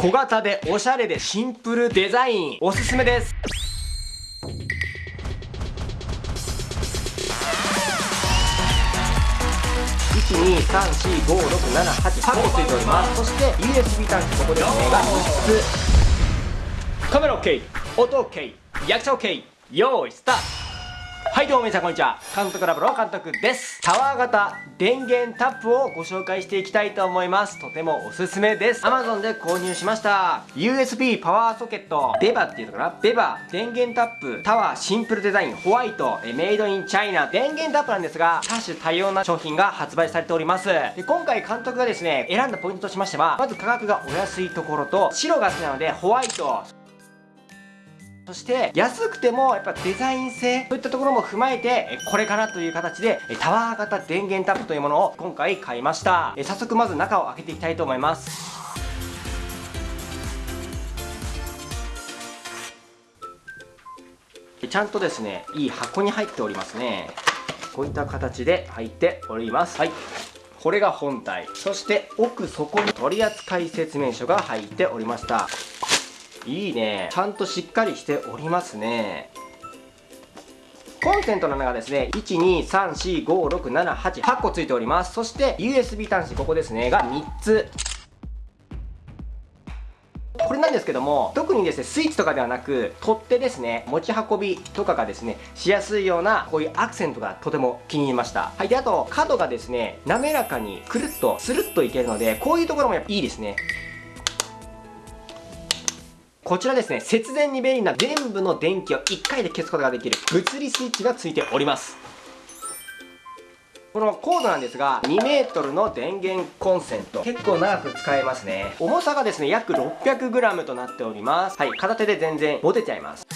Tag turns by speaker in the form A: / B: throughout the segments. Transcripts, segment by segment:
A: 小型でおしゃれでシンプルデザイン。おすすめです。1 2 3 4 5 6 7 8 8個ついております。そして USB 端子ここですねが3つカメラ OK 音 OK 役者 OK 用意スタート。はいどうも皆さんこんにちは。監督ラボの監督です。タワー型電源タップをご紹介していきたいと思います。とてもおすすめです。Amazon で購入しました。USB パワーソケット。ベバっていうのかな？ベバ電源タップ。タワーシンプルデザイン。ホワイト。メイドインチャイナ。電源タップなんですが多種多様な商品が発売されております。で今回監督がですね選んだポイントとしましてはまず価格がお安いところと白が好きなのでホワイト。そして安くてもやっぱデザイン性そういったところも踏まえてこれかなという形でタワー型電源タップというものを今回買いました。早速まず中を開けていきたいと思います。ちゃんとですねいい箱に入っておりますね。こういった形で入っております。はい。これが本体。そして奥底に取扱説明書が入っておりました。いいね。ちゃんとしっかりしておりますね。コンセントの穴がですね。123456788個ついております。そして USB 端子ここですね。が3つ。これなんですけども特にですねスイッチとかではなく取っ手ですね。持ち運びとかがですねしやすいようなこういうアクセントがとても気に入りました。はい。であと角がですね滑らかにくるっとスルッといけるのでこういうところもやっぱいいですね。こちらですね、節電に便利な全部の電気を1回で消すことができる物理スイッチがついております。このコードなんですが 2m の電源コンセント。結構長く使えますね。重さがですね約 600g となっております。はい片手で全然持てちゃいます。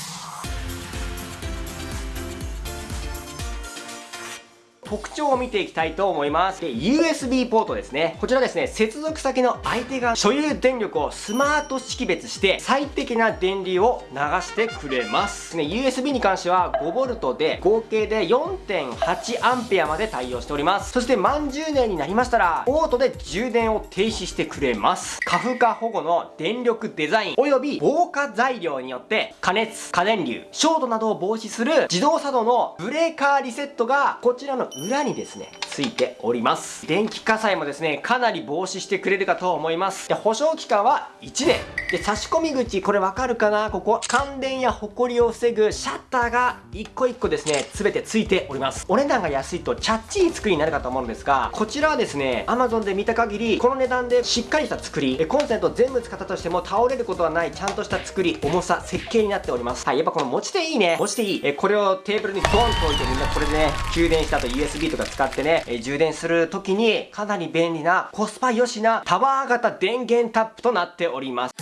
A: 特徴を見ていきたいと思います。で USB ポートですね。こちらですね接続先の相手が所有電力をスマート識別して最適な電流を流してくれます。ね USB に関しては 5V で合計で 4.8A まで対応しております。そして満充電になりましたらオートで充電を停止してくれます。過負荷保護の電力デザインおよび防火材料によって加熱過電流ショートなどを防止する自動作動のブレーカーリセットがこちらの裏にですねついております。電気火災もですねかなり防止してくれるかと思います。で保証期間は1年。で差し込み口これわかるかな？ここ。感電やホコリを防ぐシャッターが一個一個ですね全てついております。お値段が安いとチャッチい作りになるかと思うんですがこちらはですね Amazon で見た限りこの値段でしっかりした作り。コンセント全部使ったとしても倒れることはないちゃんとした作り重さ設計になっております。はいやっぱこの持ち手いいね。持ち手いい。えこれをテーブルにドンと置いてみんなこれでね給電した後 USB とか使ってね、え充電する時にかなり便利なコスパ良しなタワー型電源タップとなっております。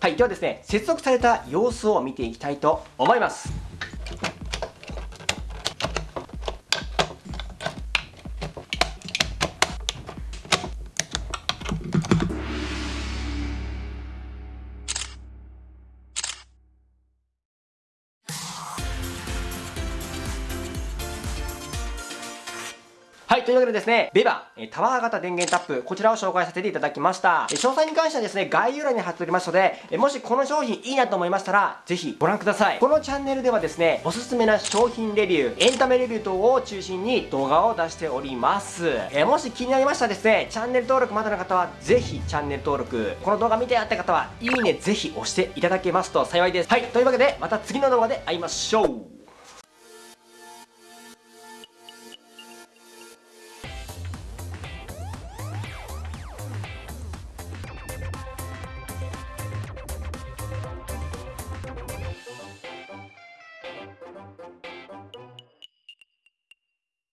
A: はい、ではですね、接続された様子を見ていきたいと思います。はい、というわけでですね、ベバ、タワー型電源タップ、こちらを紹介させていただきました。詳細に関してはですね、概要欄に貼っておりますので、もしこの商品いいなと思いましたら、ぜひご覧ください。このチャンネルではですね、おすすめな商品レビュー、エンタメレビュー等を中心に動画を出しております。えもし気になりましたらですね、チャンネル登録まだの方は、ぜひチャンネル登録、この動画見てやった方は、いいねぜひ押していただけますと幸いです。はい、というわけで、また次の動画で会いましょう